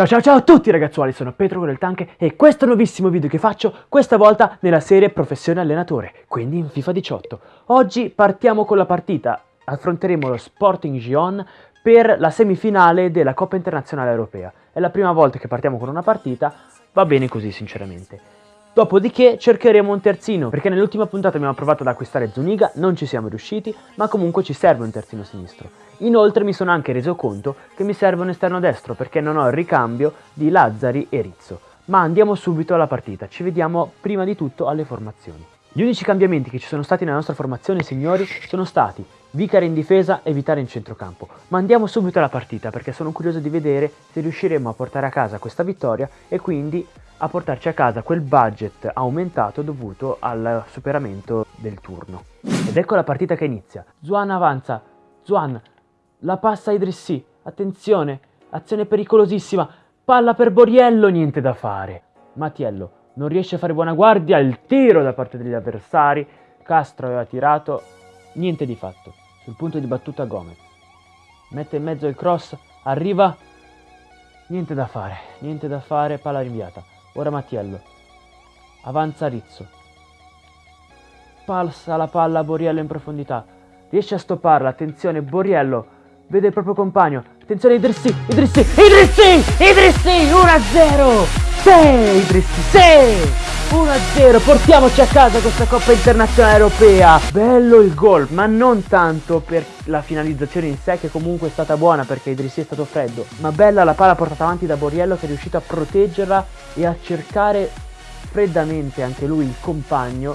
Ciao ciao ciao a tutti ragazzuoli, sono Petro del Tank e questo il nuovissimo video che faccio, questa volta nella serie Professione Allenatore, quindi in FIFA 18. Oggi partiamo con la partita, affronteremo lo Sporting Gion per la semifinale della Coppa Internazionale Europea. È la prima volta che partiamo con una partita, va bene così sinceramente. Dopodiché cercheremo un terzino, perché nell'ultima puntata abbiamo provato ad acquistare Zuniga, non ci siamo riusciti, ma comunque ci serve un terzino sinistro. Inoltre mi sono anche reso conto che mi serve un esterno destro, perché non ho il ricambio di Lazzari e Rizzo. Ma andiamo subito alla partita, ci vediamo prima di tutto alle formazioni. Gli unici cambiamenti che ci sono stati nella nostra formazione, signori, sono stati Vicare in difesa e Vitale in centrocampo. Ma andiamo subito alla partita perché sono curioso di vedere se riusciremo a portare a casa questa vittoria e quindi a portarci a casa quel budget aumentato dovuto al superamento del turno. Ed ecco la partita che inizia. Zuan avanza. Zuan la passa a Idrissi. Attenzione, azione pericolosissima. Palla per Boriello, niente da fare. Mattiello non riesce a fare buona guardia, il tiro da parte degli avversari. Castro aveva tirato, niente di fatto. Sul punto di battuta Gomez. Mette in mezzo il cross, arriva, niente da fare, niente da fare, palla rinviata. Ora Mattiello. Avanza Rizzo. Passa la palla a Boriello in profondità. Riesce a stopparla. Attenzione, Boriello. Vede il proprio compagno. Attenzione, Idrissi. Idrissi. Idrissi. Idrissi. 1-0. Sì, Idrissi. Sì. 1-0, portiamoci a casa questa Coppa Internazionale Europea. Bello il gol, ma non tanto per la finalizzazione in sé che comunque è stata buona perché Idrissi è stato freddo, ma bella la palla portata avanti da Boriello che è riuscito a proteggerla e a cercare freddamente anche lui il compagno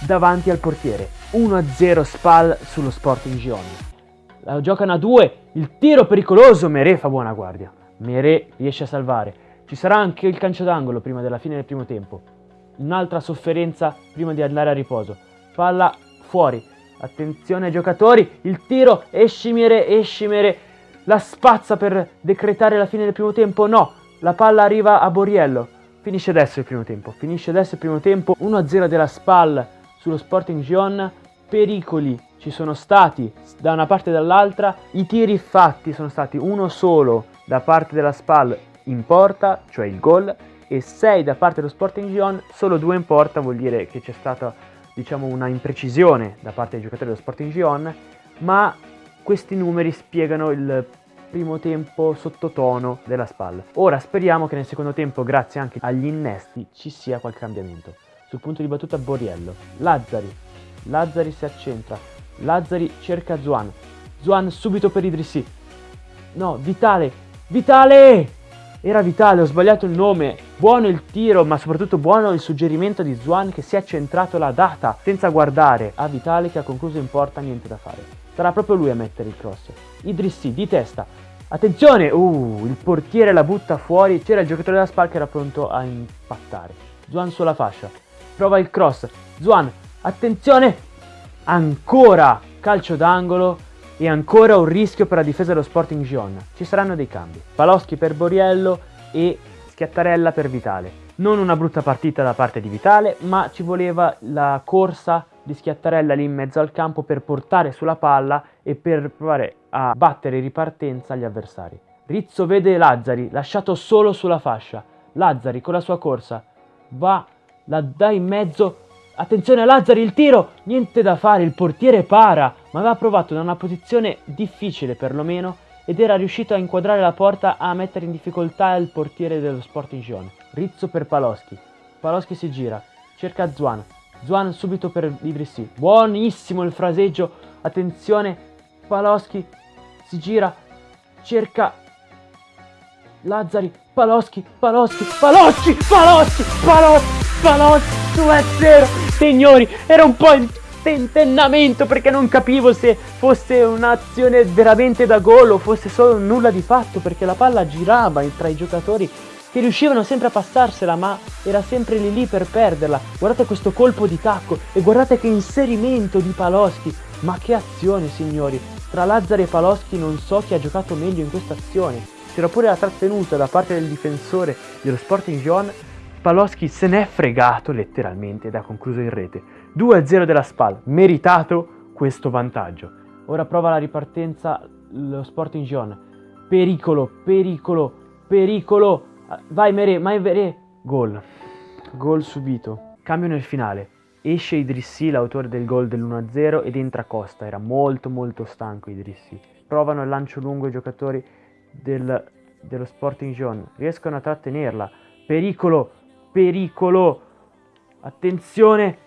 davanti al portiere. 1-0 Spal sullo Sporting Gion. La giocano a due, il tiro pericoloso, Mere fa buona guardia. Mere riesce a salvare. Ci sarà anche il calcio d'angolo prima della fine del primo tempo. Un'altra sofferenza prima di andare a riposo. Palla fuori. Attenzione ai giocatori, il tiro, Escimere, Escimere, la spazza per decretare la fine del primo tempo, no, la palla arriva a Boriello. Finisce adesso il primo tempo, finisce adesso il primo tempo, 1-0 della SPAL sullo Sporting Gion, pericoli ci sono stati da una parte e dall'altra, i tiri fatti sono stati uno solo da parte della SPAL in porta, cioè il gol, e 6 da parte dello Sporting Gion, solo 2 in porta vuol dire che c'è stata diciamo una imprecisione da parte dei giocatori dello Sporting Gion, ma questi numeri spiegano il primo tempo sottotono della spalla. Ora speriamo che nel secondo tempo, grazie anche agli innesti, ci sia qualche cambiamento. Sul punto di battuta Boriello, Lazzari, Lazzari si accentra, Lazzari cerca Zuan, Zuan subito per Idrissi, no, Vitale, Vitale! Era vitale, ho sbagliato il nome. Buono il tiro, ma soprattutto buono il suggerimento di Zwan che si è centrato la data senza guardare a Vitale che ha concluso in porta, niente da fare. Sarà proprio lui a mettere il cross. Idrissi di testa. Attenzione! Uh, il portiere la butta fuori. C'era il giocatore della SPAL che era pronto a impattare. Zwan sulla fascia. Prova il cross. Zwan, attenzione! Ancora calcio d'angolo e ancora un rischio per la difesa dello Sporting Gion. Ci saranno dei cambi. Paloschi per Boriello e Schiattarella per Vitale. Non una brutta partita da parte di Vitale, ma ci voleva la corsa di Schiattarella lì in mezzo al campo per portare sulla palla e per provare a battere in ripartenza gli avversari. Rizzo vede Lazzari, lasciato solo sulla fascia. Lazzari con la sua corsa va, la dà in mezzo Attenzione a Lazzari, il tiro! Niente da fare, il portiere para, ma aveva provato da una posizione difficile perlomeno ed era riuscito a inquadrare la porta a mettere in difficoltà il portiere dello Sporting Gion. Rizzo per Paloschi. Paloschi si gira, cerca Zuan. Zuan subito per Idrissi. Buonissimo il fraseggio. Attenzione, Paloschi si gira, cerca Lazzari, Paloschi, Paloschi, Paloschi, Paloschi, Paloschi, Paloschi, 2-0. Signori, era un po' in tentennamento perché non capivo se fosse un'azione veramente da gol o fosse solo nulla di fatto perché la palla girava tra i giocatori che riuscivano sempre a passarsela ma era sempre lì lì per perderla. Guardate questo colpo di tacco e guardate che inserimento di Paloschi. Ma che azione signori! Tra Lazzari e Paloschi non so chi ha giocato meglio in questa azione. C'era pure la trattenuta da parte del difensore dello Sporting Gion Paloschi se n'è fregato letteralmente ed ha concluso in rete. 2-0 della SPAL, meritato questo vantaggio. Ora prova la ripartenza lo Sporting Gion. Pericolo, pericolo. pericolo, vai Mere, vai Mere, gol, gol subito, cambio nel finale, esce Idrissi, l'autore del gol dell'1-0 ed entra Costa, era molto molto stanco Idrissi, provano il lancio lungo i giocatori del, dello Sporting Gion, riescono a trattenerla, pericolo, pericolo, attenzione,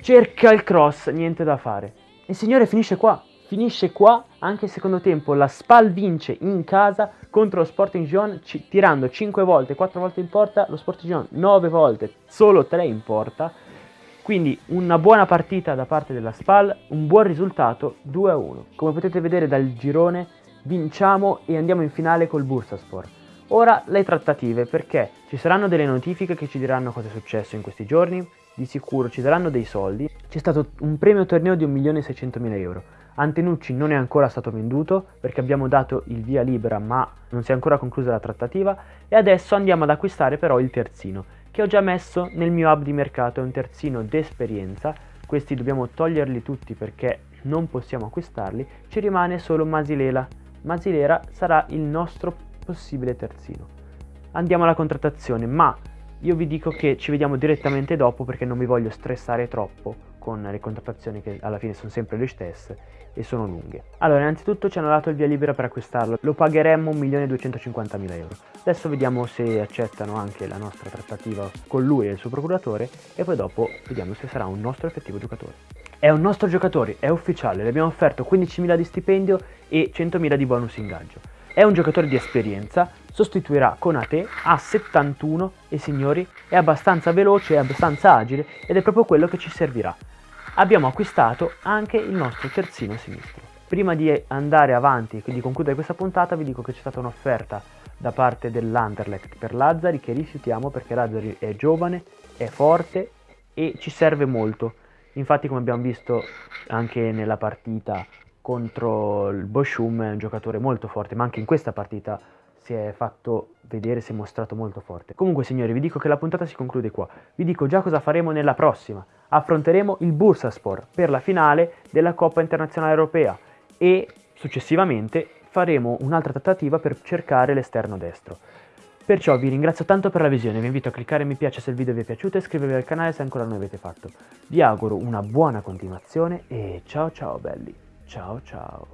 cerca il cross, niente da fare, il signore finisce qua, finisce qua anche il secondo tempo, la Spal vince in casa contro lo Sporting Gion tirando 5 volte, 4 volte in porta, lo Sporting Gion 9 volte, solo 3 in porta, quindi una buona partita da parte della Spal, un buon risultato 2-1. Come potete vedere dal girone vinciamo e andiamo in finale col Bursaspor. Ora le trattative perché ci saranno delle notifiche che ci diranno cosa è successo in questi giorni, di sicuro ci daranno dei soldi, c'è stato un premio torneo di 1.600.000 euro. Antenucci non è ancora stato venduto perché abbiamo dato il via libera ma non si è ancora conclusa la trattativa. E adesso andiamo ad acquistare però il terzino che ho già messo nel mio hub di mercato, è un terzino d'esperienza, questi dobbiamo toglierli tutti perché non possiamo acquistarli, ci rimane solo Masilela, Masilera sarà il nostro possibile terzino. Andiamo alla contrattazione ma io vi dico che ci vediamo direttamente dopo perché non vi voglio stressare troppo con le contrattazioni che alla fine sono sempre le stesse e sono lunghe. Allora, innanzitutto ci hanno dato il via libera per acquistarlo, lo pagheremmo 1.250.000 euro. Adesso vediamo se accettano anche la nostra trattativa con lui e il suo procuratore e poi dopo vediamo se sarà un nostro effettivo giocatore. È un nostro giocatore, è ufficiale, le abbiamo offerto 15.000 di stipendio e 100.000 di bonus ingaggio. È un giocatore di esperienza, sostituirà Conate a 71 e signori è abbastanza veloce, è abbastanza agile ed è proprio quello che ci servirà abbiamo acquistato anche il nostro terzino sinistro. Prima di andare avanti e di concludere questa puntata vi dico che c'è stata un'offerta da parte dell'Anderlecht per Lazzari che rifiutiamo perché Lazzari è giovane, è forte e ci serve molto. Infatti come abbiamo visto anche nella partita contro il Boschum è un giocatore molto forte, ma anche in questa partita si è fatto vedere, si è mostrato molto forte. Comunque signori vi dico che la puntata si conclude qua, vi dico già cosa faremo nella prossima affronteremo il Bursaspor per la finale della Coppa Internazionale Europea e successivamente faremo un'altra trattativa per cercare l'esterno destro. Perciò vi ringrazio tanto per la visione, vi invito a cliccare mi piace se il video vi è piaciuto e iscrivervi al canale se ancora non l'avete fatto. Vi auguro una buona continuazione e ciao ciao belli, ciao ciao.